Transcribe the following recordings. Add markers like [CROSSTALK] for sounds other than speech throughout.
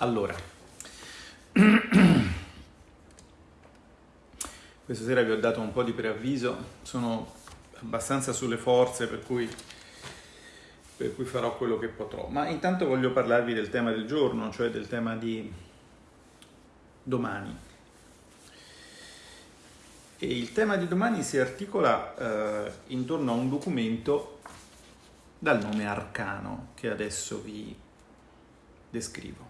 Allora, [CLEARS THROAT] questa sera vi ho dato un po' di preavviso, sono abbastanza sulle forze per cui, per cui farò quello che potrò, ma intanto voglio parlarvi del tema del giorno, cioè del tema di domani. E il tema di domani si articola eh, intorno a un documento dal nome Arcano che adesso vi descrivo.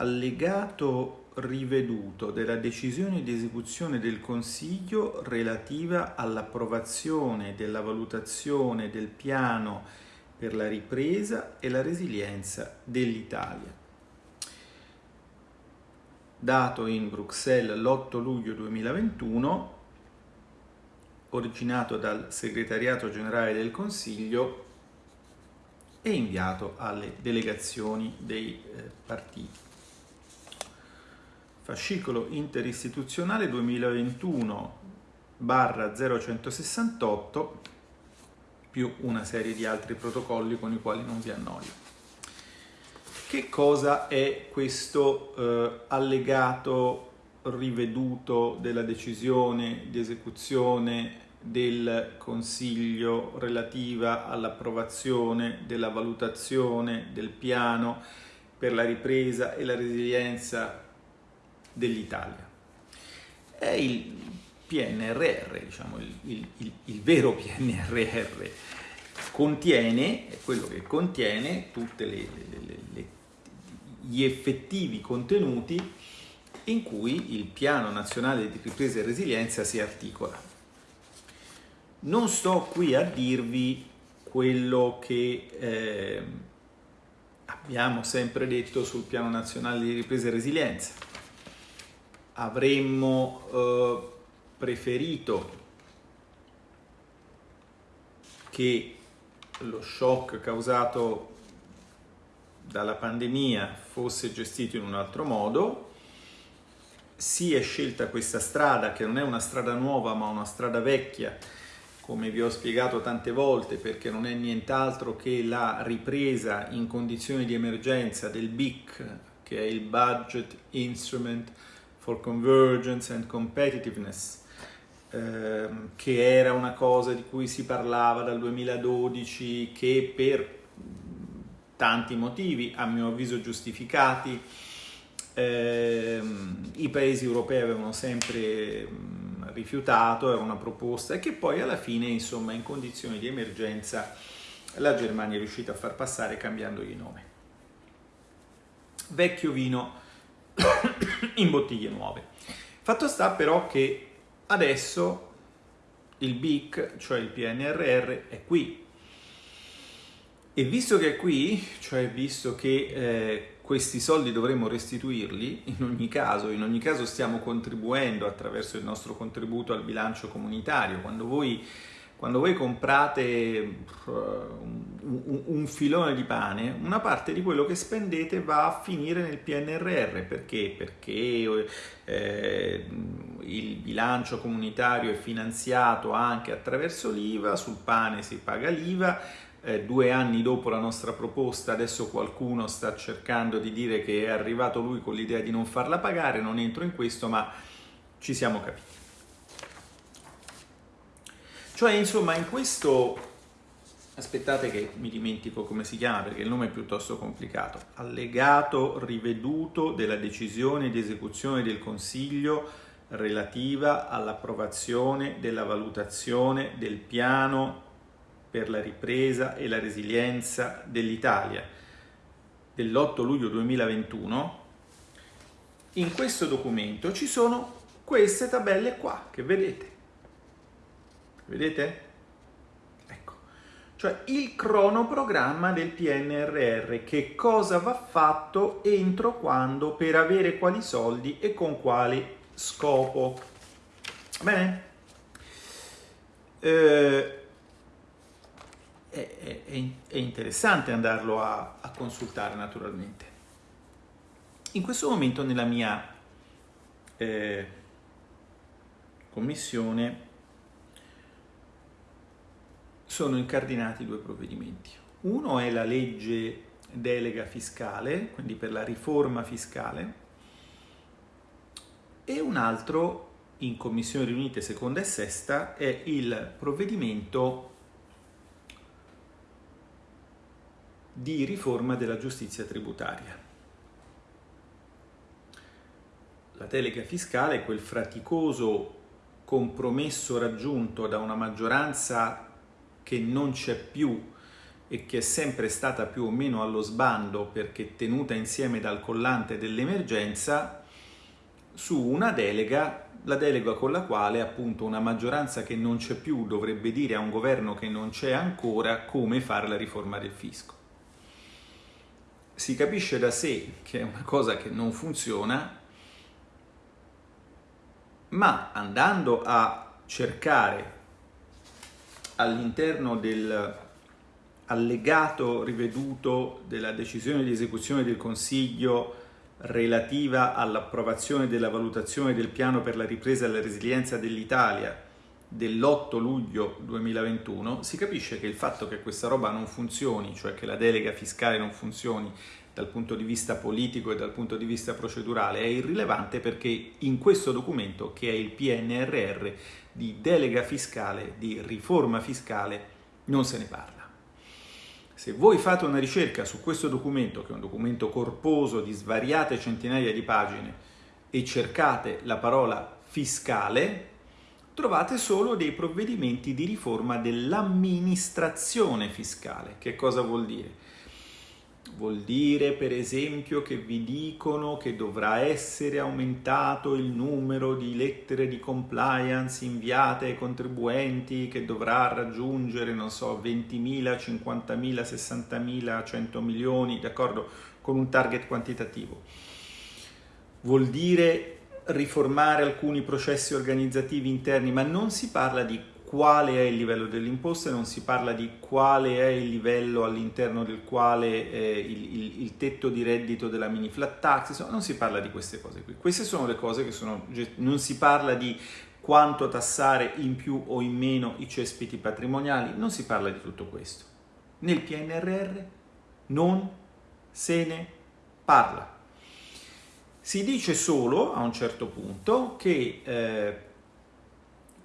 Allegato riveduto della decisione di esecuzione del Consiglio relativa all'approvazione della valutazione del piano per la ripresa e la resilienza dell'Italia. Dato in Bruxelles l'8 luglio 2021, originato dal segretariato generale del Consiglio e inviato alle delegazioni dei eh, partiti. Fascicolo interistituzionale 2021 barra 0168 più una serie di altri protocolli con i quali non vi annoio. Che cosa è questo eh, allegato riveduto della decisione di esecuzione del Consiglio relativa all'approvazione della valutazione del piano per la ripresa e la resilienza dell'Italia. È il PNRR, diciamo il, il, il, il vero PNRR, contiene, è quello che contiene tutti gli effettivi contenuti in cui il Piano Nazionale di Ripresa e Resilienza si articola. Non sto qui a dirvi quello che eh, abbiamo sempre detto sul Piano Nazionale di Ripresa e Resilienza. Avremmo eh, preferito che lo shock causato dalla pandemia fosse gestito in un altro modo, si è scelta questa strada che non è una strada nuova ma una strada vecchia come vi ho spiegato tante volte, perché non è nient'altro che la ripresa in condizioni di emergenza del BIC, che è il Budget Instrument for Convergence and Competitiveness, ehm, che era una cosa di cui si parlava dal 2012, che per tanti motivi, a mio avviso giustificati, ehm, i paesi europei avevano sempre rifiutato, era una proposta e che poi alla fine, insomma, in condizioni di emergenza la Germania è riuscita a far passare cambiandogli nome. Vecchio vino in bottiglie nuove. Fatto sta però che adesso il BIC, cioè il PNRR, è qui. E visto che è qui, cioè visto che eh, questi soldi dovremo restituirli in ogni caso, in ogni caso stiamo contribuendo attraverso il nostro contributo al bilancio comunitario. Quando voi, quando voi comprate eh, un, filone di pane, una parte di quello che spendete va a finire nel PNRR. Perché? Perché eh, il bilancio comunitario è finanziato anche attraverso l'IVA, sul pane si paga l'IVA, eh, due anni dopo la nostra proposta, adesso qualcuno sta cercando di dire che è arrivato lui con l'idea di non farla pagare, non entro in questo, ma ci siamo capiti. Cioè, insomma, in questo... Aspettate che mi dimentico come si chiama perché il nome è piuttosto complicato. Allegato riveduto della decisione di esecuzione del Consiglio relativa all'approvazione della valutazione del piano per la ripresa e la resilienza dell'Italia dell'8 luglio 2021, in questo documento ci sono queste tabelle qua che vedete. Vedete? Ecco, cioè il cronoprogramma del PNRR, che cosa va fatto entro quando per avere quali soldi e con quale scopo. Bene? Eh, è, è, è interessante andarlo a, a consultare naturalmente. In questo momento nella mia eh, commissione sono incardinati due provvedimenti. Uno è la legge delega fiscale, quindi per la riforma fiscale, e un altro in Commissioni riunite seconda e sesta è il provvedimento di riforma della giustizia tributaria. La delega fiscale è quel fraticoso compromesso raggiunto da una maggioranza che non c'è più e che è sempre stata più o meno allo sbando perché tenuta insieme dal collante dell'emergenza su una delega, la delega con la quale appunto una maggioranza che non c'è più dovrebbe dire a un governo che non c'è ancora come fare la riforma del fisco. Si capisce da sé che è una cosa che non funziona, ma andando a cercare all'interno del allegato riveduto della decisione di esecuzione del Consiglio relativa all'approvazione della valutazione del piano per la ripresa e la resilienza dell'Italia dell'8 luglio 2021, si capisce che il fatto che questa roba non funzioni, cioè che la delega fiscale non funzioni dal punto di vista politico e dal punto di vista procedurale, è irrilevante perché in questo documento, che è il PNRR, di delega fiscale, di riforma fiscale, non se ne parla. Se voi fate una ricerca su questo documento, che è un documento corposo di svariate centinaia di pagine, e cercate la parola fiscale, trovate solo dei provvedimenti di riforma dell'amministrazione fiscale. Che cosa vuol dire? Vuol dire per esempio che vi dicono che dovrà essere aumentato il numero di lettere di compliance inviate ai contribuenti che dovrà raggiungere, non so, 20.000, 50.000, 60.000, 100 milioni, d'accordo? Con un target quantitativo. Vuol dire riformare alcuni processi organizzativi interni, ma non si parla di quale è il livello delle imposte, non si parla di quale è il livello all'interno del quale eh, il, il, il, tetto di reddito della mini flat tax, insomma, non si parla di queste cose qui. Queste sono le cose che sono, non si parla di quanto tassare in più o in meno i cespiti patrimoniali, non si parla di tutto questo. Nel PNRR non se ne parla. Si dice solo a un certo punto che eh,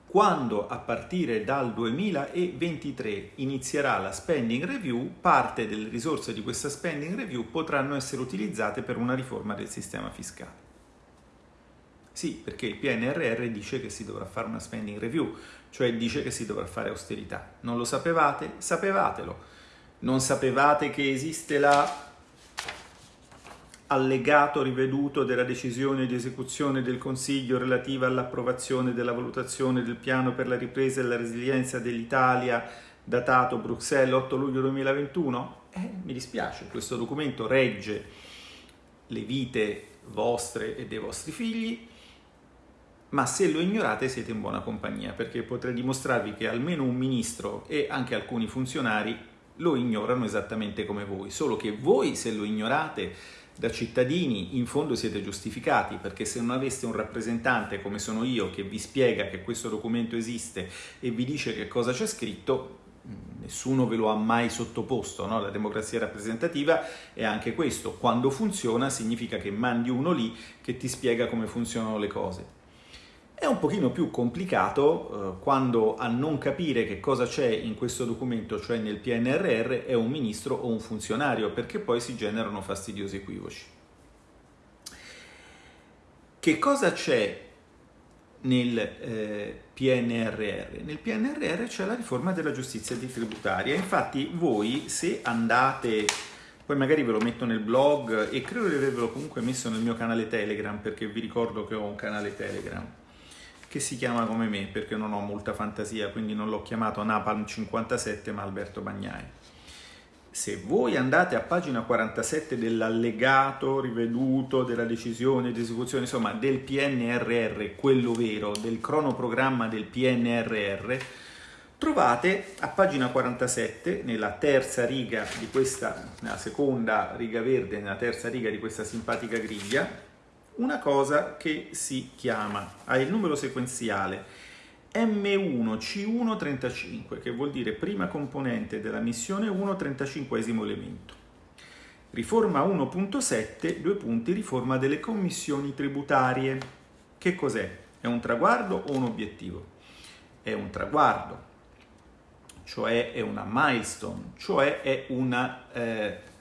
quando a partire dal 2023 inizierà la spending review, parte delle risorse di questa spending review potranno essere utilizzate per una riforma del sistema fiscale. Sì, perché il PNRR dice che si dovrà fare una spending review, cioè dice che si dovrà fare austerità. Non lo sapevate? Sapevatelo. Non sapevate che esiste la allegato riveduto della decisione di esecuzione del Consiglio relativa all'approvazione della valutazione del piano per la ripresa e la resilienza dell'Italia datato Bruxelles 8 luglio 2021? Eh, mi dispiace, questo documento regge le vite vostre e dei vostri figli, ma se lo ignorate siete in buona compagnia, perché potrei dimostrarvi che almeno un ministro e anche alcuni funzionari lo ignorano esattamente come voi, solo che voi se lo ignorate da cittadini in fondo siete giustificati perché se non aveste un rappresentante come sono io che vi spiega che questo documento esiste e vi dice che cosa c'è scritto nessuno ve lo ha mai sottoposto, no? la democrazia rappresentativa è anche questo, quando funziona significa che mandi uno lì che ti spiega come funzionano le cose. È un pochino più complicato eh, quando a non capire che cosa c'è in questo documento, cioè nel PNRR, è un ministro o un funzionario, perché poi si generano fastidiosi equivoci. Che cosa c'è nel eh, PNRR? Nel PNRR c'è la riforma della giustizia tributaria. Infatti voi se andate, poi magari ve lo metto nel blog e credo di avervelo comunque messo nel mio canale Telegram perché vi ricordo che ho un canale Telegram che si chiama come me perché non ho molta fantasia, quindi non l'ho chiamato Napalm 57 ma Alberto Bagnai. Se voi andate a pagina 47 dell'allegato riveduto della decisione di esecuzione, insomma del PNRR, quello vero, del cronoprogramma del PNRR, trovate a pagina 47, nella terza riga di questa, nella seconda riga verde, nella terza riga di questa simpatica griglia, una cosa che si chiama, ha il numero sequenziale M1C135, che vuol dire prima componente della missione 1, 35 elemento. Riforma 1.7, due punti, riforma delle commissioni tributarie. Che cos'è? È un traguardo o un obiettivo? È un traguardo, cioè è una milestone, cioè è una... Eh,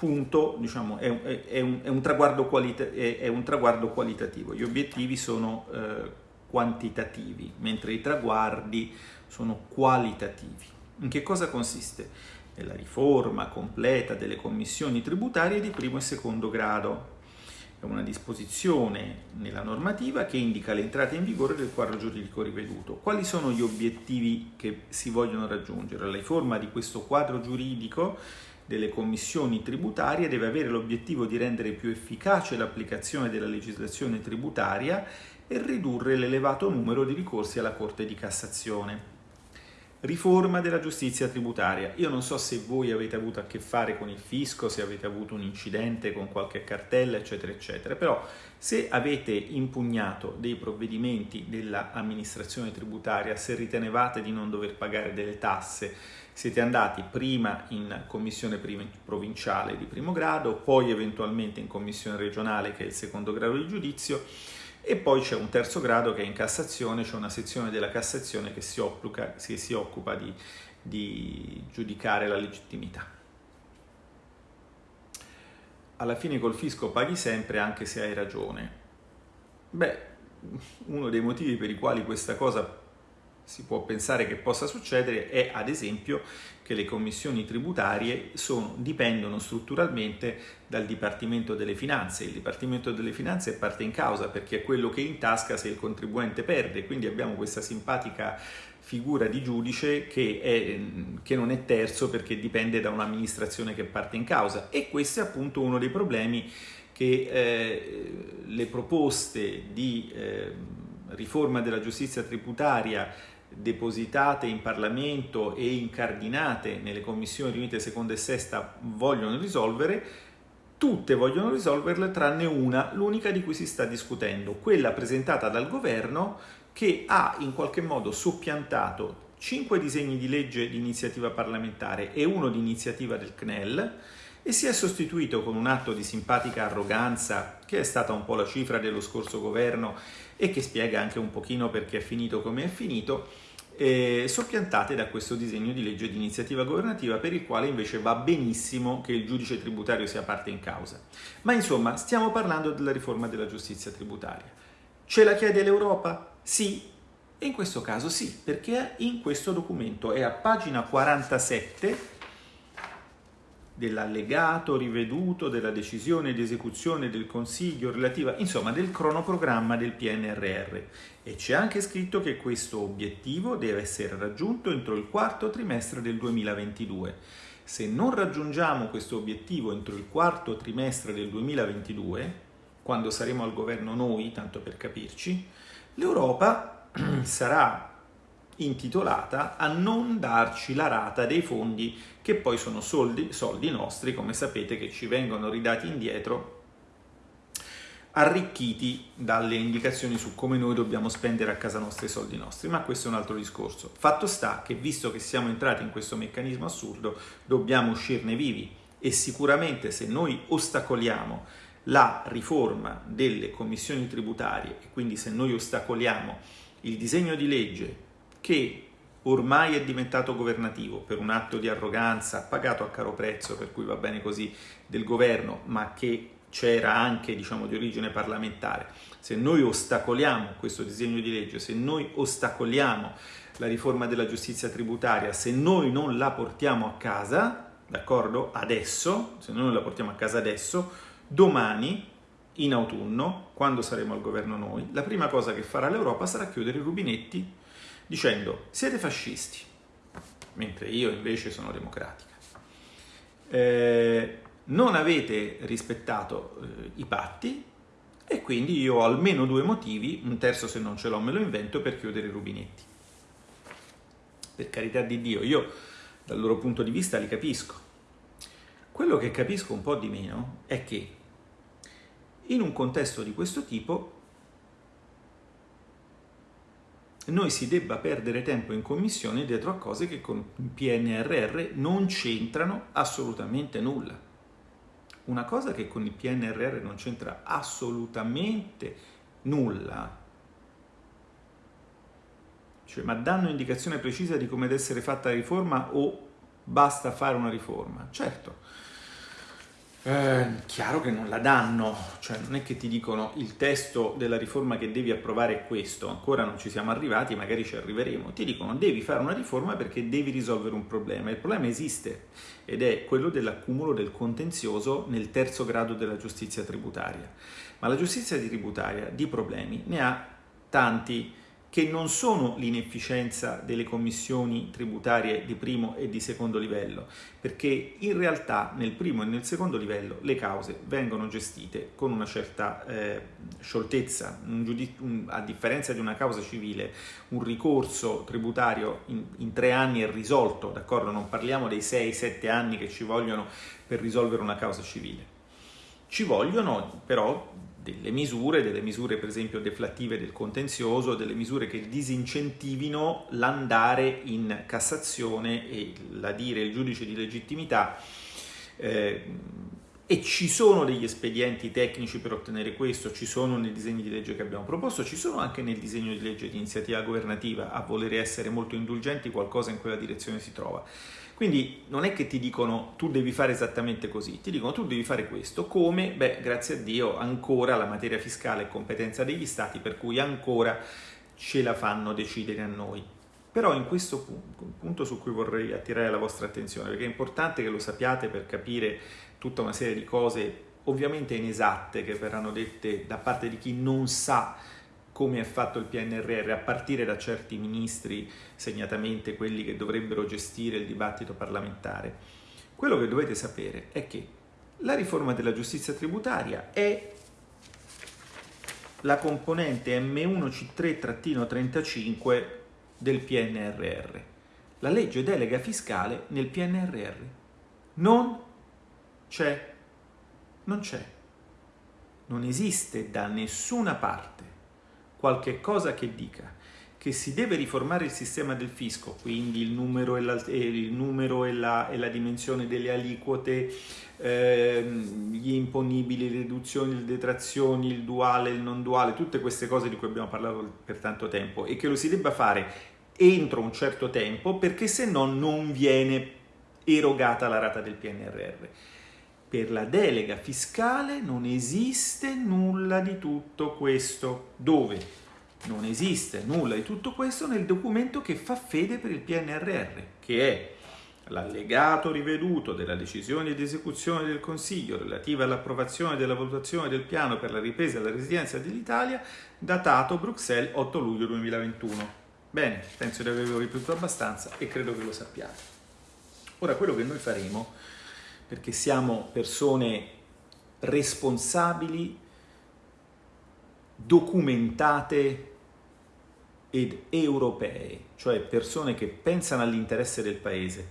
punto, diciamo, è, è, è, un, un, è, un, traguardo qualitativo. Gli obiettivi sono eh, quantitativi, mentre i traguardi sono qualitativi. In che cosa consiste? Nella riforma completa delle commissioni tributarie di primo e secondo grado. È una disposizione nella normativa che indica l'entrata in vigore del quadro giuridico riveduto. Quali sono gli obiettivi che si vogliono raggiungere? La riforma di questo quadro giuridico delle commissioni tributarie deve avere l'obiettivo di rendere più efficace l'applicazione della legislazione tributaria e ridurre l'elevato numero di ricorsi alla Corte di Cassazione. Riforma della giustizia tributaria. Io non so se voi avete avuto a che fare con il fisco, se avete avuto un incidente con qualche cartella, eccetera, eccetera, però se avete impugnato dei provvedimenti dell'amministrazione tributaria, se ritenevate di non dover pagare delle tasse, siete andati prima in commissione provinciale di primo grado, poi eventualmente in commissione regionale che è il secondo grado di giudizio e poi c'è un terzo grado che è in Cassazione, c'è una sezione della Cassazione che si occupa, che si occupa di, di giudicare la legittimità. Alla fine col fisco paghi sempre anche se hai ragione. Beh, uno dei motivi per i quali questa cosa si può pensare che possa succedere è ad esempio che le commissioni tributarie sono, dipendono strutturalmente dal Dipartimento delle Finanze. Il Dipartimento delle Finanze è parte in causa perché è quello che intasca se il contribuente perde, quindi abbiamo questa simpatica figura di giudice che, è, che non è terzo perché dipende da un'amministrazione che parte in causa e questo è appunto uno dei problemi che eh, le proposte di eh, riforma della giustizia tributaria depositate in Parlamento e incardinate nelle commissioni riunite seconda e sesta vogliono risolvere, tutte vogliono risolverle tranne una, l'unica di cui si sta discutendo, quella presentata dal governo che ha in qualche modo soppiantato cinque disegni di legge di iniziativa parlamentare e uno di iniziativa del CNEL e si è sostituito con un atto di simpatica arroganza che è stata un po' la cifra dello scorso governo e che spiega anche un pochino perché è finito come è finito, eh, soppiantate da questo disegno di legge di iniziativa governativa per il quale invece va benissimo che il giudice tributario sia parte in causa. Ma insomma, stiamo parlando della riforma della giustizia tributaria. Ce la chiede l'Europa? Sì. E in questo caso sì, perché in questo documento è a pagina 47 dell'allegato riveduto della decisione di esecuzione del Consiglio relativa, insomma, del cronoprogramma del PNRR. E c'è anche scritto che questo obiettivo deve essere raggiunto entro il quarto trimestre del 2022. Se non raggiungiamo questo obiettivo entro il quarto trimestre del 2022, quando saremo al governo noi, tanto per capirci, l'Europa [CLEARS THROAT] sarà intitolata a non darci la rata dei fondi che poi sono soldi, soldi nostri, come sapete, che ci vengono ridati indietro arricchiti dalle indicazioni su come noi dobbiamo spendere a casa nostra i soldi nostri, ma questo è un altro discorso. Fatto sta che visto che siamo entrati in questo meccanismo assurdo, dobbiamo uscirne vivi e sicuramente se noi ostacoliamo la riforma delle commissioni tributarie e quindi se noi ostacoliamo il disegno di legge che ormai è diventato governativo per un atto di arroganza pagato a caro prezzo, per cui va bene così, del governo, ma che c'era anche diciamo, di origine parlamentare. Se noi ostacoliamo questo disegno di legge, se noi ostacoliamo la riforma della giustizia tributaria, se noi non la portiamo a casa, d'accordo? Adesso, se noi non la portiamo a casa adesso, domani, in autunno, quando saremo al governo noi, la prima cosa che farà l'Europa sarà chiudere i rubinetti dicendo siete fascisti, mentre io invece sono democratica. Eh, non avete rispettato eh, i patti e quindi io ho almeno due motivi, un terzo se non ce l'ho me lo invento, per chiudere i rubinetti. Per carità di Dio, io dal loro punto di vista li capisco. Quello che capisco un po' di meno è che in un contesto di questo tipo noi si debba perdere tempo in commissione dietro a cose che con PNRR non c'entrano assolutamente nulla. una cosa che con il PNRR non c'entra assolutamente nulla, cioè, ma danno indicazione precisa di come deve essere fatta la riforma o basta fare una riforma? Certo, eh, chiaro che non la danno, cioè non è che ti dicono il testo della riforma che devi approvare è questo, ancora non ci siamo arrivati, magari ci arriveremo, ti dicono devi fare una riforma perché devi risolvere un problema, il problema esiste ed è quello dell'accumulo del contenzioso nel terzo grado della giustizia tributaria, ma la giustizia tributaria di problemi ne ha tanti, che non sono l'inefficienza delle commissioni tributarie di primo e di secondo livello, perché in realtà nel primo e nel secondo livello le cause vengono gestite con una certa eh, scioltezza, un un, a differenza di una causa civile, un ricorso tributario in, in tre anni è risolto, d'accordo? Non parliamo dei 6-7 anni che ci vogliono per risolvere una causa civile. Ci vogliono però delle misure, delle misure per esempio deflattive del contenzioso, delle misure che disincentivino l'andare in Cassazione e la dire il giudice di legittimità eh, e ci sono degli espedienti tecnici per ottenere questo, ci sono nei disegni di legge che abbiamo proposto, ci sono anche nel disegno di legge di iniziativa governativa a volere essere molto indulgenti, qualcosa in quella direzione si trova. Quindi non è che ti dicono tu devi fare esattamente così, ti dicono tu devi fare questo, come? Beh, grazie a Dio ancora la materia fiscale è competenza degli stati, per cui ancora ce la fanno decidere a noi. Però in questo punto, punto su cui vorrei attirare la vostra attenzione, perché è importante che lo sappiate per capire tutta una serie di cose ovviamente inesatte che verranno dette da parte di chi non sa come è fatto il PNRR, a partire da certi ministri, segnatamente quelli che dovrebbero gestire il dibattito parlamentare. Quello che dovete sapere è che la riforma della giustizia tributaria è la componente M1C3-35 del PNRR, la legge delega fiscale nel PNRR. Non c'è, non c'è, non esiste da nessuna parte qualche cosa che dica che si deve riformare il sistema del fisco, quindi il numero e la, il numero e la, e la dimensione delle aliquote, ehm, gli imponibili, le riduzioni, le detrazioni, il duale, il non duale, tutte queste cose di cui abbiamo parlato per tanto tempo e che lo si debba fare entro un certo tempo perché se no non viene erogata la rata del PNRR. Per la delega fiscale non esiste nulla di tutto questo. Dove? Non esiste nulla di tutto questo nel documento che fa fede per il PNRR, che è l'allegato riveduto della decisione di esecuzione del Consiglio relativa all'approvazione della valutazione del piano per la ripresa e la residenza dell'Italia, datato Bruxelles 8 luglio 2021. Bene, penso di averlo ripetuto abbastanza e credo che lo sappiate. Ora, quello che noi faremo perché siamo persone responsabili, documentate ed europee, cioè persone che pensano all'interesse del paese,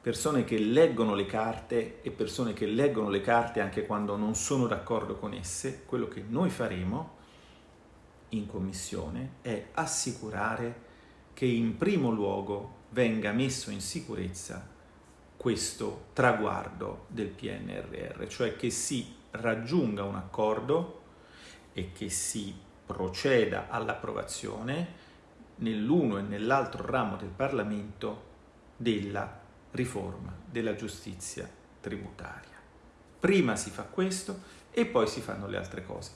persone che leggono le carte e persone che leggono le carte anche quando non sono d'accordo con esse, quello che noi faremo in commissione è assicurare che in primo luogo venga messo in sicurezza questo traguardo del PNRR, cioè che si raggiunga un accordo e che si proceda all'approvazione nell'uno e nell'altro ramo del Parlamento della riforma della giustizia tributaria. Prima si fa questo e poi si fanno le altre cose.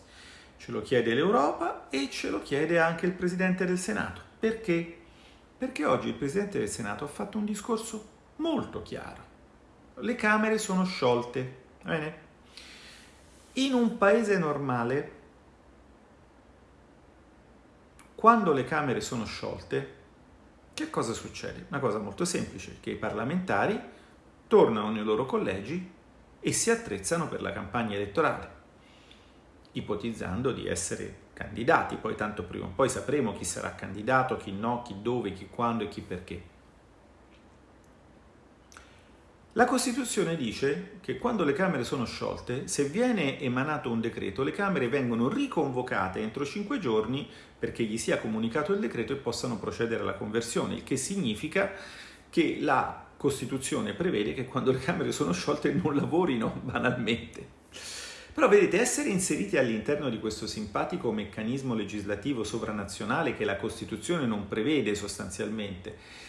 Ce lo chiede l'Europa e ce lo chiede anche il Presidente del Senato. Perché? Perché oggi il Presidente del Senato ha fatto un discorso molto chiaro. Le Camere sono sciolte. Bene? In un paese normale, quando le Camere sono sciolte, che cosa succede? Una cosa molto semplice, che i parlamentari tornano nei loro collegi e si attrezzano per la campagna elettorale, ipotizzando di essere candidati, poi tanto prima o poi sapremo chi sarà candidato, chi no, chi dove, chi quando e chi perché. La Costituzione dice che quando le Camere sono sciolte, se viene emanato un decreto, le Camere vengono riconvocate entro cinque giorni perché gli sia comunicato il decreto e possano procedere alla conversione, il che significa che la Costituzione prevede che quando le Camere sono sciolte non lavorino [LAUGHS] banalmente. Però vedete, essere inseriti all'interno di questo simpatico meccanismo legislativo sovranazionale che la Costituzione non prevede sostanzialmente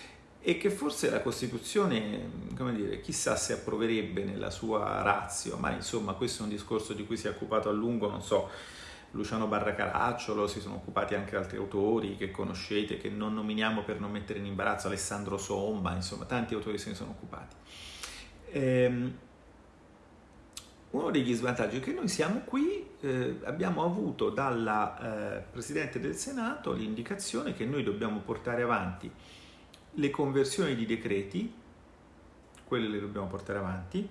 e che forse la Costituzione, come dire, chissà se approverebbe nella sua razio, ma insomma questo è un discorso di cui si è occupato a lungo, non so, Luciano Barra Caracciolo, si sono occupati anche altri autori che conoscete, che non nominiamo per non mettere in imbarazzo, Alessandro Somma, insomma tanti autori se ne sono occupati. Ehm, uno degli svantaggi è che noi siamo qui, eh, abbiamo avuto dalla eh, Presidente del Senato l'indicazione che noi dobbiamo portare avanti le conversioni di decreti, quelle le dobbiamo portare avanti,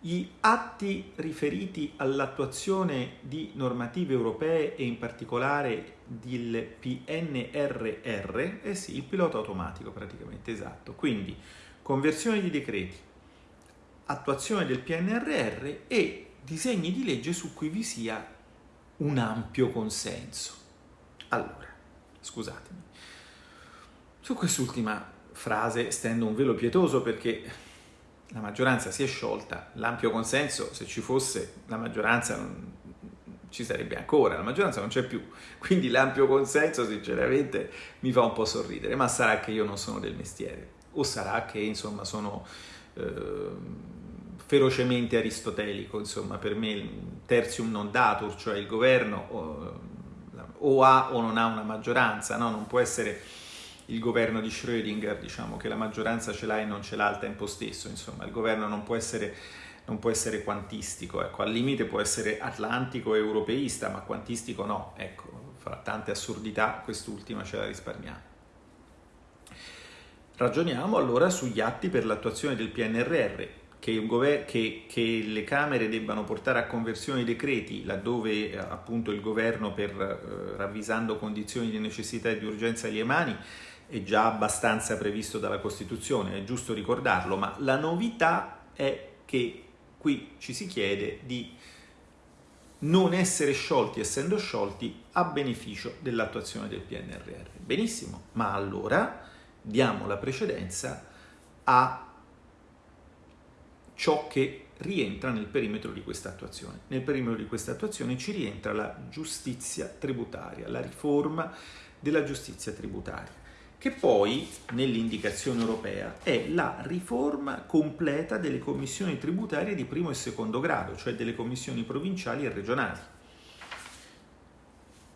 gli atti riferiti all'attuazione di normative europee e in particolare del PNRR, eh sì, il pilota automatico praticamente, esatto. Quindi conversione di decreti, attuazione del PNRR e disegni di legge su cui vi sia un ampio consenso. Allora, scusatemi, su quest'ultima frase stendo un velo pietoso perché la maggioranza si è sciolta, l'ampio consenso, se ci fosse, la maggioranza non ci sarebbe ancora, la maggioranza non c'è più, quindi l'ampio consenso sinceramente mi fa un po' sorridere, ma sarà che io non sono del mestiere o sarà che insomma sono... Eh, ferocemente aristotelico, insomma, per me il tertium non datur, cioè il governo o, o ha o non ha una maggioranza, no? non può essere il governo di Schrödinger, diciamo che la maggioranza ce l'ha e non ce l'ha al tempo stesso, insomma, il governo non può essere, non può essere quantistico, ecco, al limite può essere atlantico e europeista, ma quantistico no, ecco, fra tante assurdità quest'ultima ce la risparmiamo. Ragioniamo allora sugli atti per l'attuazione del PNRR, che, che, che, le Camere debbano portare a conversione i decreti laddove eh, appunto il governo per eh, ravvisando condizioni di necessità e di urgenza agli emani è già abbastanza previsto dalla Costituzione, è giusto ricordarlo, ma la novità è che qui ci si chiede di non essere sciolti essendo sciolti a beneficio dell'attuazione del PNRR. Benissimo, ma allora diamo la precedenza a ciò che rientra nel perimetro di questa attuazione. Nel perimetro di questa attuazione ci rientra la giustizia tributaria, la riforma della giustizia tributaria, che poi nell'indicazione europea è la riforma completa delle commissioni tributarie di primo e secondo grado, cioè delle commissioni provinciali e regionali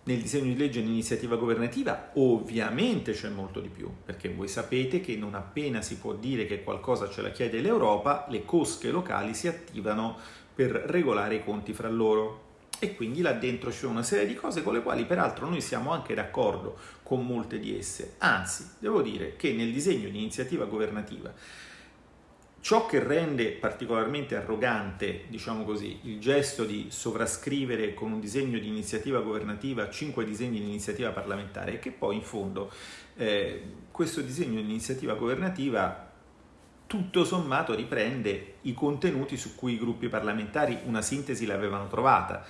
nel disegno di legge in iniziativa governativa ovviamente c'è molto di più, perché voi sapete che non appena si può dire che qualcosa ce la chiede l'Europa, le cosche locali si attivano per regolare i conti fra loro. E quindi là dentro c'è una serie di cose con le quali peraltro noi siamo anche d'accordo con molte di esse. Anzi, devo dire che nel disegno di iniziativa governativa Ciò che rende particolarmente arrogante, diciamo così, il gesto di sovrascrivere con un disegno di iniziativa governativa cinque disegni di iniziativa parlamentare è che poi in fondo eh, questo disegno di iniziativa governativa tutto sommato riprende i contenuti su cui i gruppi parlamentari una sintesi l'avevano trovata.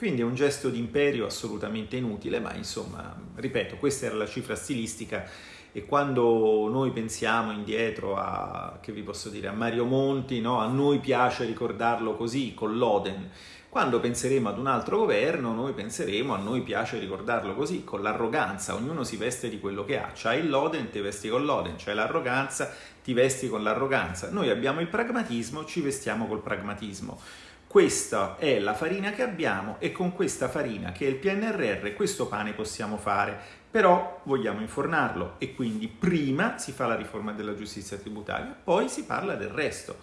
Quindi è un gesto di imperio assolutamente inutile, ma insomma, ripeto, questa era la cifra stilistica e quando noi pensiamo indietro a, che vi posso dire, a Mario Monti, no? a noi piace ricordarlo così, con l'Oden, quando penseremo ad un altro governo, noi penseremo a noi piace ricordarlo così, con l'arroganza, ognuno si veste di quello che ha, c'hai l'Oden, ti vesti con l'Oden, c'hai l'arroganza, ti vesti con l'arroganza. Noi abbiamo il pragmatismo, ci vestiamo col pragmatismo. Questa è la farina che abbiamo e con questa farina che è il PNRR questo pane possiamo fare però vogliamo infornarlo e quindi prima si fa la riforma della giustizia tributaria, poi si parla del resto.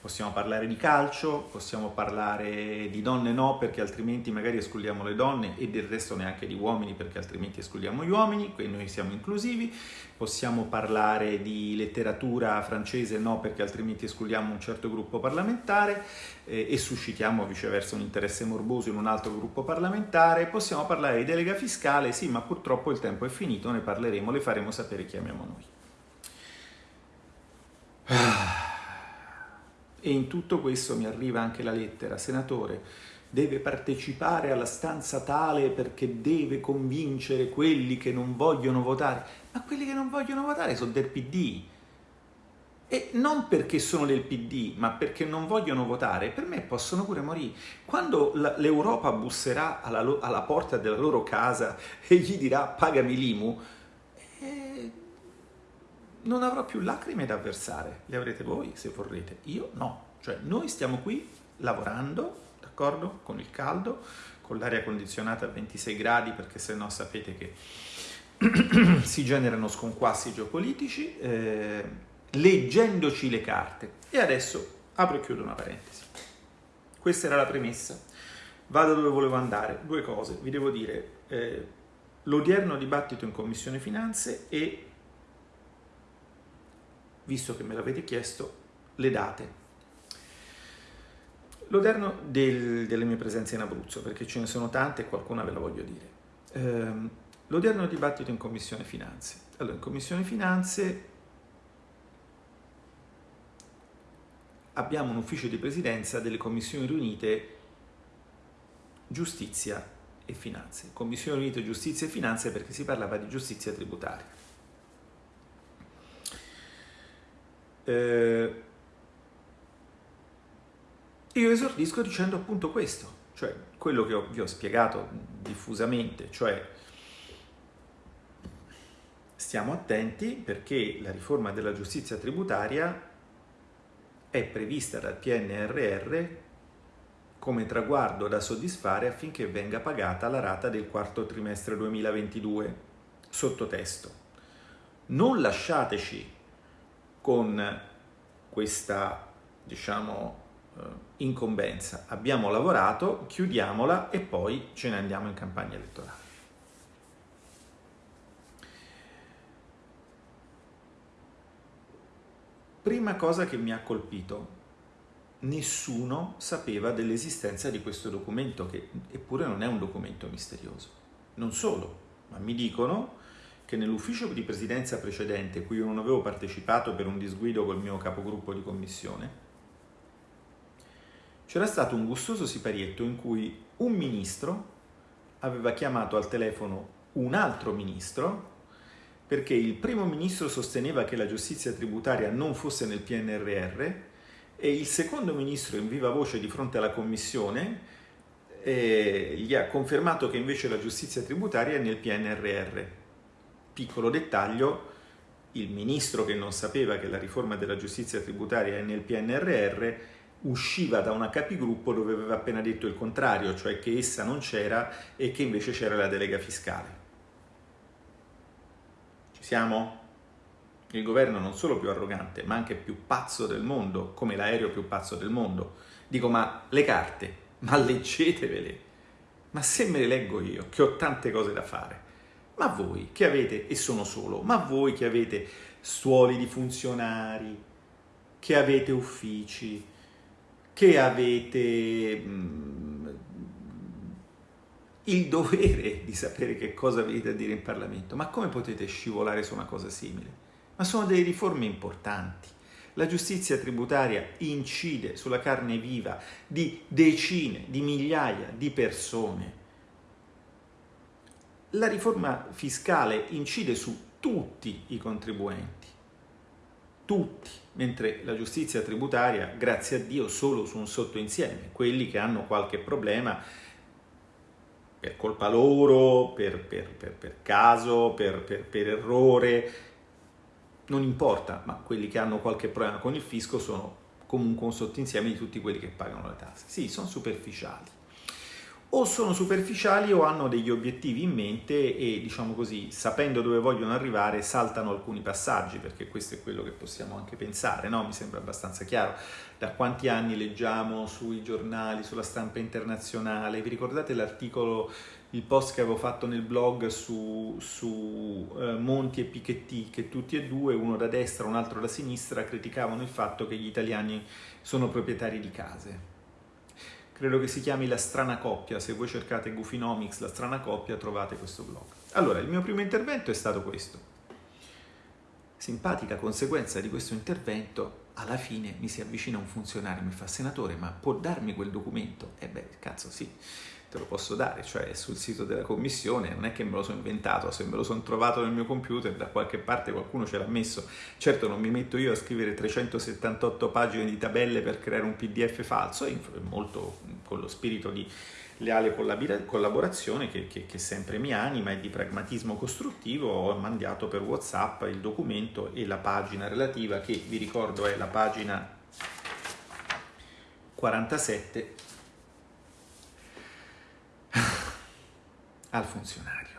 Possiamo parlare di calcio, possiamo parlare di donne no perché altrimenti magari escludiamo le donne e del resto neanche di uomini perché altrimenti escludiamo gli uomini, qui noi siamo inclusivi, possiamo parlare di letteratura francese no perché altrimenti escludiamo un certo gruppo parlamentare eh, e suscitiamo viceversa un interesse morboso in un altro gruppo parlamentare, possiamo parlare di delega fiscale, sì ma purtroppo il tempo è finito, ne parleremo, le faremo sapere chi amiamo noi. E in tutto questo mi arriva anche la lettera, senatore, deve partecipare alla stanza tale perché deve convincere quelli che non vogliono votare. Ma quelli che non vogliono votare sono del PD. E non perché sono del PD, ma perché non vogliono votare, per me possono pure morire. Quando l'Europa busserà alla, alla, porta della loro casa e gli dirà pagami l'IMU, non avrò più lacrime da versare. Le avrete voi se vorrete, io no. Cioè noi stiamo qui lavorando, d'accordo? Con il caldo, con l'aria condizionata a 26 gradi, perché se no sapete che [CLEARS THROAT] si generano sconquassi geopolitici. Eh, leggendoci le carte. E adesso apro e chiudo una parentesi. Questa era la premessa. Vado dove volevo andare. Due cose. Vi devo dire, eh, l'odierno dibattito in Commissione Finanze e, visto che me l'avete chiesto, le date. L'odierno del, delle mie presenze in Abruzzo, perché ce ne sono tante e qualcuna ve la voglio dire. Eh, l'odierno dibattito in Commissione Finanze. Allora, in Commissione Finanze abbiamo un ufficio di presidenza delle commissioni riunite giustizia e finanze. Commissione riunite giustizia e finanze perché si parlava di giustizia tributaria. Eh, io esordisco dicendo appunto questo, cioè quello che vi ho spiegato diffusamente, cioè stiamo attenti perché la riforma della giustizia tributaria è prevista dal PNRR come traguardo da soddisfare affinché venga pagata la rata del quarto trimestre 2022. Sottotesto. Non lasciateci con questa, diciamo, eh, incombenza. Abbiamo lavorato, chiudiamola e poi ce ne andiamo in campagna elettorale. Prima cosa che mi ha colpito, nessuno sapeva dell'esistenza di questo documento, che eppure non è un documento misterioso. Non solo, ma mi dicono che nell'ufficio di presidenza precedente, cui io non avevo partecipato per un disguido col mio capogruppo di commissione, c'era stato un gustoso siparietto in cui un ministro aveva chiamato al telefono un altro ministro perché il primo ministro sosteneva che la giustizia tributaria non fosse nel PNRR e il secondo ministro in viva voce di fronte alla commissione eh, gli ha confermato che invece la giustizia tributaria è nel PNRR. Piccolo dettaglio, il ministro che non sapeva che la riforma della giustizia tributaria è nel PNRR usciva da una capigruppo dove aveva appena detto il contrario, cioè che essa non c'era e che invece c'era la delega fiscale. Ci siamo? Il governo non solo più arrogante, ma anche più pazzo del mondo, come l'aereo più pazzo del mondo. Dico, ma le carte, ma leggetevele. Ma se me le leggo io, che ho tante cose da fare, ma voi che avete, e sono solo, ma voi che avete stuoli di funzionari, che avete uffici, che avete mh, mm, il dovere di sapere che cosa avete da dire in Parlamento. Ma come potete scivolare su una cosa simile? Ma sono delle riforme importanti. La giustizia tributaria incide sulla carne viva di decine, di migliaia di persone. La riforma fiscale incide su tutti i contribuenti, tutti, mentre la giustizia tributaria, grazie a Dio, solo su un sottoinsieme, quelli che hanno qualche problema per colpa loro, per, per, per, per caso, per, errore, non importa, ma quelli che hanno qualche problema con il fisco sono comunque un sottoinsieme di tutti quelli che pagano le tasse. Sì, sono superficiali o sono superficiali o hanno degli obiettivi in mente e, diciamo così, sapendo dove vogliono arrivare, saltano alcuni passaggi, perché questo è quello che possiamo anche pensare, no? Mi sembra abbastanza chiaro. Da quanti anni leggiamo sui giornali, sulla stampa internazionale? Vi ricordate l'articolo, il post che avevo fatto nel blog su, su eh, Monti e Piketty, che tutti e due, uno da destra un altro da sinistra, criticavano il fatto che gli italiani sono proprietari di case credo che si chiami La strana coppia, se voi cercate Goofinomics, La strana coppia, trovate questo blog. Allora, il mio primo intervento è stato questo. Simpatica conseguenza di questo intervento, alla fine mi si avvicina un funzionario mi fa senatore, ma può darmi quel documento? E eh beh, cazzo sì. Te lo posso dare, cioè è sul sito della commissione, non è che me lo sono inventato, se me lo sono trovato nel mio computer, da qualche parte qualcuno ce l'ha messo. Certo non mi metto io a scrivere 378 pagine di tabelle per creare un PDF falso, è molto con lo spirito di leale collaborazione che, che, che, sempre mi anima e di pragmatismo costruttivo ho mandato per Whatsapp il documento e la pagina relativa che vi ricordo è la pagina 47 [LAUGHS] al funzionario.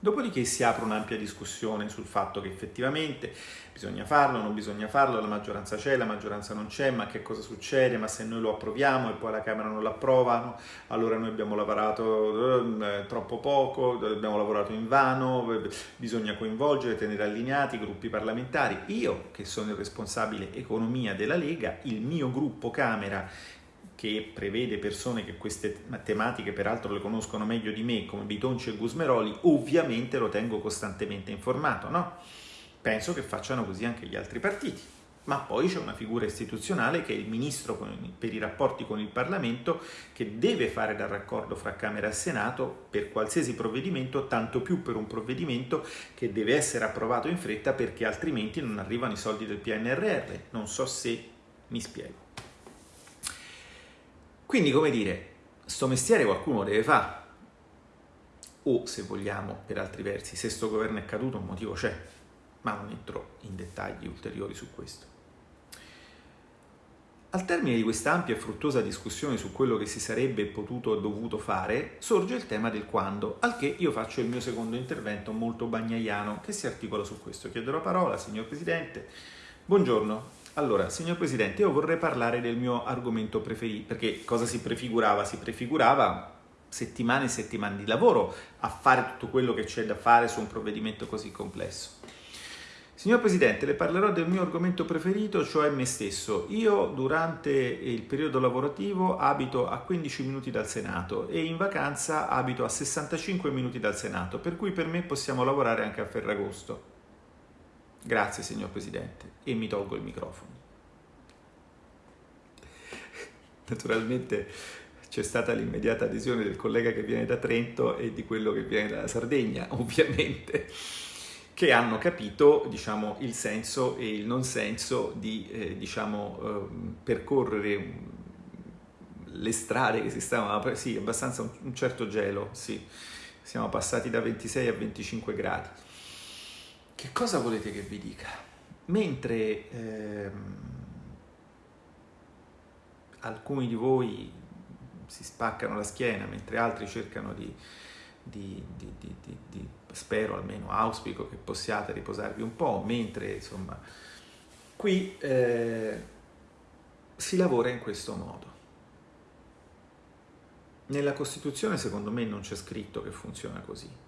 Dopodiché si apre un'ampia discussione sul fatto che effettivamente bisogna farlo, non bisogna farlo, la maggioranza c'è, la maggioranza non c'è, ma che cosa succede? Ma se noi lo approviamo e poi la Camera non l'approvano, allora noi abbiamo lavorato eh, troppo poco, abbiamo lavorato in vano, bisogna coinvolgere, tenere allineati i gruppi parlamentari. Io, che sono il responsabile economia della Lega, il mio gruppo Camera che prevede persone che queste tematiche peraltro le conoscono meglio di me, come Bitonci e Gusmeroli, ovviamente lo tengo costantemente informato, no? Penso che facciano così anche gli altri partiti. Ma poi c'è una figura istituzionale che è il ministro per i rapporti con il Parlamento che deve fare da raccordo fra Camera e Senato per qualsiasi provvedimento, tanto più per un provvedimento che deve essere approvato in fretta perché altrimenti non arrivano i soldi del PNRR. Non so se mi spiego. Quindi, come dire, sto mestiere qualcuno deve fare. O, se vogliamo, per altri versi, se sto governo è caduto un motivo c'è, ma non entro in dettagli ulteriori su questo. Al termine di questa ampia e fruttuosa discussione su quello che si sarebbe potuto e dovuto fare, sorge il tema del quando, al che io faccio il mio secondo intervento molto bagnaiano che si articola su questo. Chiedo la parola, signor Presidente. Buongiorno. Allora, signor Presidente, io vorrei parlare del mio argomento preferito, perché cosa si prefigurava? Si prefigurava settimane e settimane di lavoro a fare tutto quello che c'è da fare su un provvedimento così complesso. Signor Presidente, le parlerò del mio argomento preferito, cioè me stesso. Io durante il periodo lavorativo abito a 15 minuti dal Senato e in vacanza abito a 65 minuti dal Senato, per cui per me possiamo lavorare anche a Ferragosto. Grazie, signor Presidente, e mi tolgo il microfono. Naturalmente c'è stata l'immediata adesione del collega che viene da Trento e di quello che viene dalla Sardegna, [LAUGHS] ovviamente, che hanno capito diciamo, il senso e il non senso di eh, diciamo, eh, percorrere le strade che si stavano, sì, abbastanza un, certo gelo, sì, siamo passati da 26 a 25 gradi. Che cosa volete che vi dica? Mentre ehm, alcuni di voi si spaccano la schiena, mentre altri cercano di, di, di, di, spero almeno, auspico che possiate riposarvi un po', mentre insomma qui eh, si lavora in questo modo. Nella Costituzione secondo me non c'è scritto che funziona così.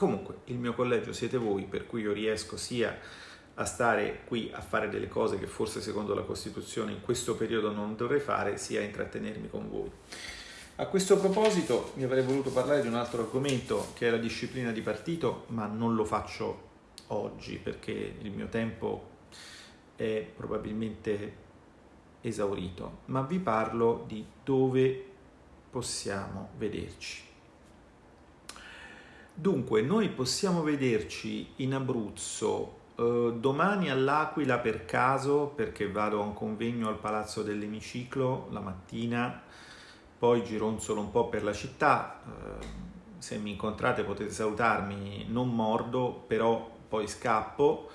Comunque, il mio collegio siete voi, per cui io riesco sia a stare qui a fare delle cose che forse secondo la Costituzione in questo periodo non dovrei fare, sia a intrattenermi con voi. A questo proposito mi avrei voluto parlare di un altro argomento che è la disciplina di partito, ma non lo faccio oggi perché il mio tempo è probabilmente esaurito, ma vi parlo di dove possiamo vederci. Dunque, noi possiamo vederci in Abruzzo eh, domani all'Aquila per caso, perché vado a un convegno al Palazzo dell'Emiciclo la mattina, poi gironzolo un po' per la città. Eh, se mi incontrate potete salutarmi, non mordo, però poi scappo.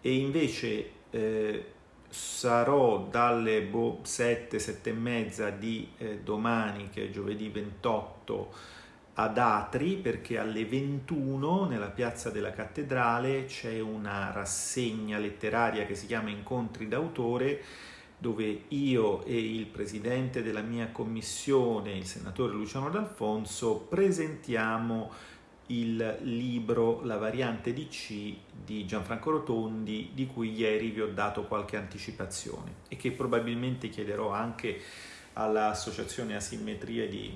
E invece eh, sarò dalle boh, 7, 7 e mezza di eh, domani, che è giovedì 28, ad Atri perché alle 21 nella piazza della cattedrale c'è una rassegna letteraria che si chiama Incontri d'autore dove io e il presidente della mia commissione, il senatore Luciano D'Alfonso, presentiamo il libro La variante di C di Gianfranco Rotondi, di cui ieri vi ho dato qualche anticipazione e che probabilmente chiederò anche all'associazione Asimmetrie di,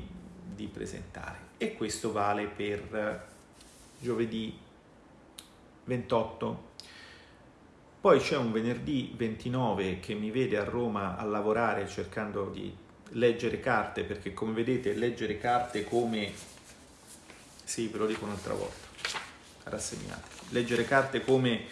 di presentare e questo vale per giovedì 28. Poi c'è un venerdì 29 che mi vede a Roma a lavorare cercando di leggere carte, perché come vedete leggere carte come... Sì, ve lo dico un'altra volta, rassegnate. Leggere carte come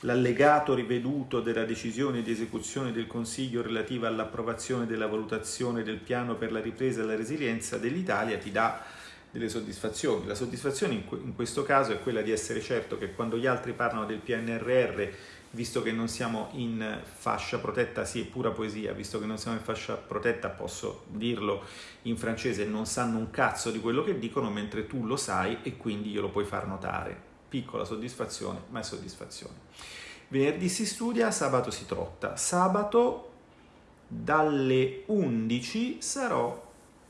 l'allegato riveduto della decisione di esecuzione del Consiglio relativa all'approvazione della valutazione del piano per la ripresa e la resilienza dell'Italia ti dà delle soddisfazioni. La soddisfazione in, questo caso è quella di essere certo che quando gli altri parlano del PNRR visto che non siamo in fascia protetta, sì, è pura poesia, visto che non siamo in fascia protetta posso dirlo in francese, non sanno un cazzo di quello che dicono, mentre tu lo sai e quindi glielo puoi far notare. Piccola soddisfazione, ma è soddisfazione. Venerdì si studia, sabato si trotta. Sabato dalle 11 sarò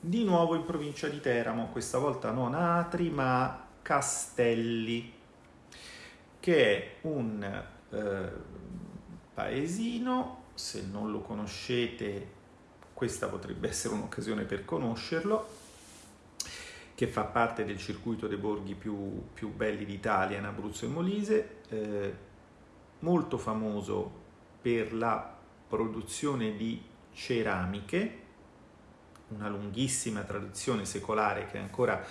di nuovo in provincia di Teramo, questa volta non a Atri ma a Castelli, che è un eh, paesino, se non lo conoscete questa potrebbe essere un'occasione per conoscerlo, che fa parte del circuito dei borghi più, più belli d'Italia in Abruzzo e Molise, eh, molto famoso per la produzione di ceramiche, una lunghissima tradizione secolare che è ancora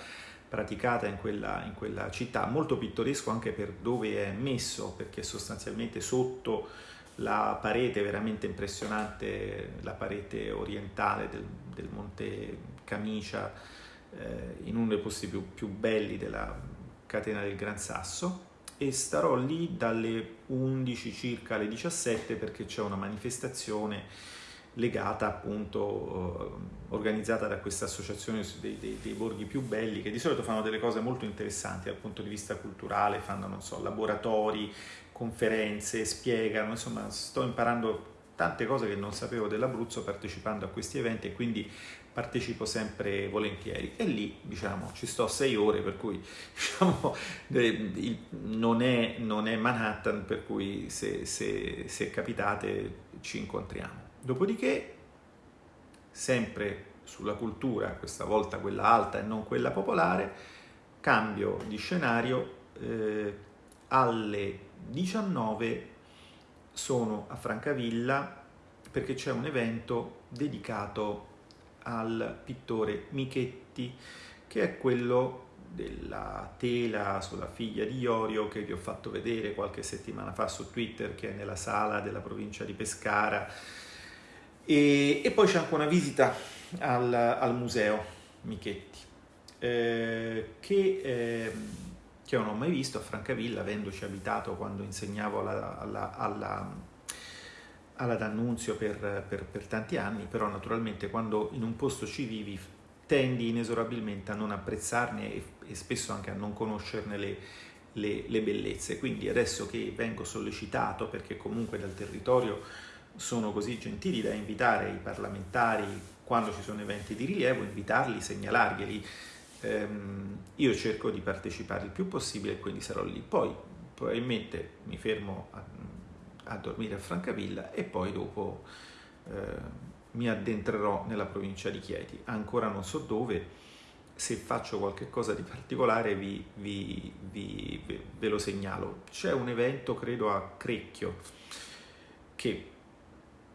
praticata in quella, in quella città, molto pittoresco anche per dove è messo, perché sostanzialmente sotto la parete veramente impressionante, la parete orientale del, del Monte Camicia, eh, in uno dei posti più, più, belli della catena del Gran Sasso. E starò lì dalle 11 circa alle 17 perché c'è una manifestazione legata appunto, eh, organizzata da questa associazione dei, dei, dei, borghi più belli che di solito fanno delle cose molto interessanti dal punto di vista culturale, fanno so, laboratori, conferenze, spiegano, insomma sto imparando tante cose che non sapevo dell'Abruzzo partecipando a questi eventi e quindi partecipo sempre volentieri e lì diciamo ci sto sei ore per cui [LAUGHS] diciamo, non, è, non, è, Manhattan per cui se, se, se capitate ci incontriamo. Dopodiché, sempre sulla cultura, questa volta quella alta e non quella popolare, cambio di scenario, eh, alle 19 sono a Francavilla perché c'è un evento dedicato al pittore Michetti, che è quello della tela sulla figlia di Iorio che vi ho fatto vedere qualche settimana fa su Twitter, che è nella sala della provincia di Pescara, e, e poi c'è anche una visita al, al museo Michetti, eh, che, eh, che non ho mai visto a Francavilla, avendoci abitato quando insegnavo alla, alla, alla, alla D'Annunzio per, per, per tanti anni, però naturalmente quando in un posto ci vivi tendi inesorabilmente a non apprezzarne e, e spesso anche a non conoscerne le, le, le, bellezze. Quindi adesso che vengo sollecitato, perché comunque dal territorio sono così gentili da invitare i parlamentari quando ci sono eventi di rilievo, invitarli, segnalarglieli. Ehm, io cerco di partecipare il più possibile e quindi sarò lì. Poi probabilmente mi fermo a, a dormire a Francavilla e poi dopo eh, mi addentrerò nella provincia di Chieti. Ancora non so dove, se faccio qualche cosa di particolare vi, vi, vi, ve lo segnalo. C'è un evento, credo, a Crecchio, che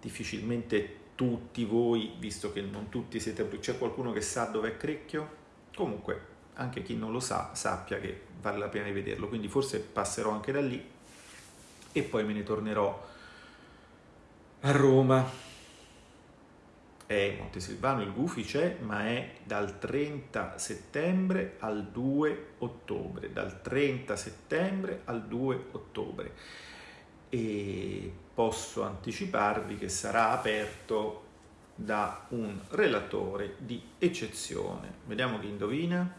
difficilmente tutti voi, visto che non tutti siete c'è qualcuno che sa dov'è Crecchio? Comunque, anche chi non lo sa, sappia che vale la pena di vederlo, quindi forse passerò anche da lì e poi me ne tornerò a Roma. È Montesilvano, il Gufi c'è, ma è dal 30 settembre al 2 ottobre, dal 30 settembre al 2 ottobre e posso anticiparvi che sarà aperto da un relatore di eccezione. Vediamo chi indovina.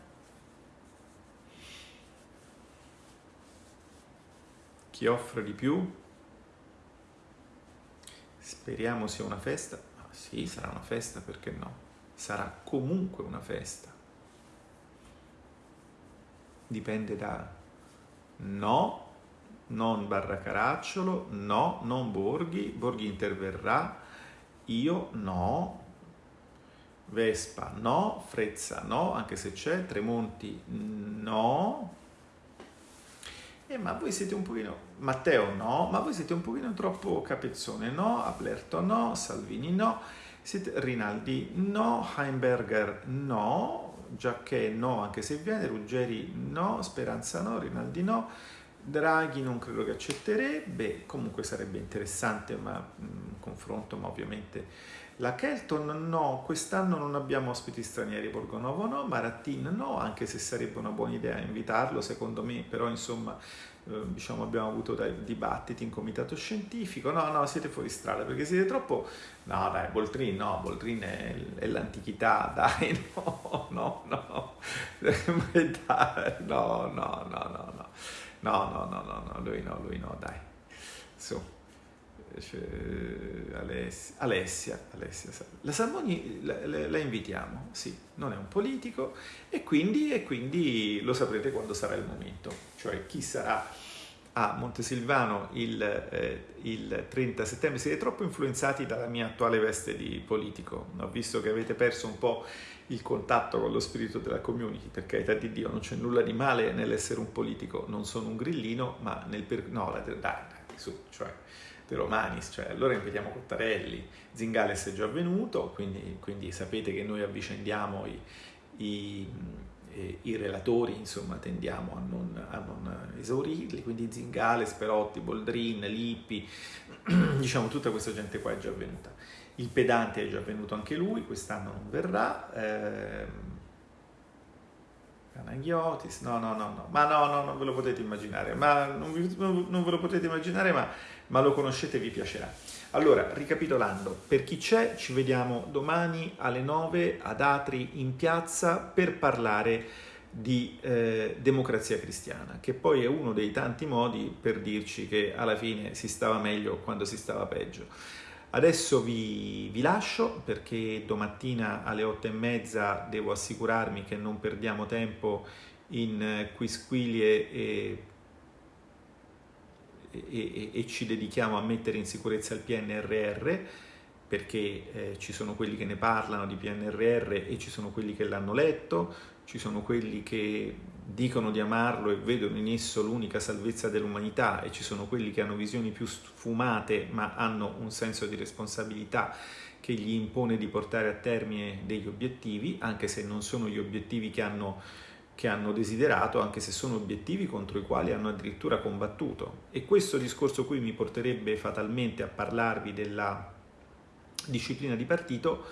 Chi offre di più? Speriamo sia una festa. Ah, sì, sarà una festa, perché no? Sarà comunque una festa. Dipende da no non Barra Caracciolo, no, non Borghi, Borghi interverrà, io no, Vespa no, Frezza no, anche se c'è, Tremonti no, eh, ma voi siete un pochino, Matteo no, ma voi siete un pochino troppo capezzone no, Aplerto no, Salvini no, Rinaldi no, Heimberger no, Giacché no, anche se viene, Ruggeri no, Speranza no, Rinaldi no, Draghi non credo che accetterebbe, comunque sarebbe interessante ma, un confronto, ma ovviamente la Kelton no, quest'anno non abbiamo ospiti stranieri, Borgonovo no, Marattin no, anche se sarebbe una buona idea invitarlo secondo me, però insomma eh, diciamo abbiamo avuto dei dibattiti in comitato scientifico, no no siete fuori strada perché siete troppo, no dai Boltrin no, Boltrin è, è l'antichità, [LAUGHS] [LAUGHS] dai no, no, no, no, no, no, no, no. No, no, no, no, lui no, lui no, dai. Su. Alessia, Alessia, Alessia, la Salmoni la, la, la, invitiamo, sì, non è un politico e quindi, e quindi lo saprete quando sarà il momento, cioè chi sarà a Montesilvano il, eh, il 30 settembre. Siete troppo influenzati dalla mia attuale veste di politico, ho visto che avete perso un po' il contatto con lo spirito della community, per carità di Dio, non c'è nulla di male nell'essere un politico, non sono un grillino, ma nel per... no, dai, dai, su, cioè, De Romanis, cioè, allora invitiamo Cottarelli, Zingales è già venuto, quindi, quindi sapete che noi avvicendiamo i, i, i relatori, insomma, tendiamo a non, a non, esaurirli, quindi Zingales, Perotti, Boldrin, Lippi, [CLEARS THROAT] diciamo tutta questa gente qua è già venuta. Il pedante è già venuto anche lui, quest'anno non verrà. Eh, no, no, no, no, ma no, no, non ve lo potete immaginare, ma non, vi, non ve lo potete immaginare, ma, ma lo conoscete e vi piacerà. Allora, ricapitolando, per chi c'è, ci vediamo domani alle 9 ad Atri in piazza per parlare di eh, democrazia cristiana, che poi è uno dei tanti modi per dirci che alla fine si stava meglio quando si stava peggio. Adesso vi, vi, lascio perché domattina alle otto e mezza devo assicurarmi che non perdiamo tempo in quisquilie e, e, e, e ci dedichiamo a mettere in sicurezza il PNRR perché eh, ci sono quelli che ne parlano di PNRR e ci sono quelli che l'hanno letto, ci sono quelli che dicono di amarlo e vedono in esso l'unica salvezza dell'umanità e ci sono quelli che hanno visioni più sfumate ma hanno un senso di responsabilità che gli impone di portare a termine degli obiettivi, anche se non sono gli obiettivi che hanno, che hanno desiderato, anche se sono obiettivi contro i quali hanno addirittura combattuto. E questo discorso qui mi porterebbe fatalmente a parlarvi della disciplina di partito,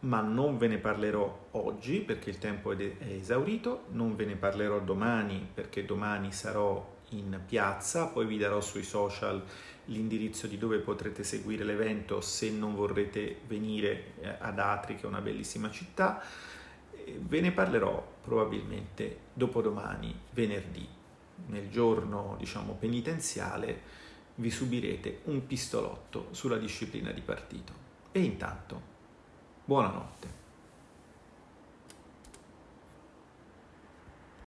ma non ve ne parlerò oggi perché il tempo è esaurito, non ve ne parlerò domani perché domani sarò in piazza, poi vi darò sui social l'indirizzo di dove potrete seguire l'evento se non vorrete venire eh, ad Atri che è una bellissima città. Ve ne parlerò probabilmente dopodomani, venerdì, nel giorno diciamo penitenziale vi subirete un pistolotto sulla disciplina di partito. E intanto Buonanotte.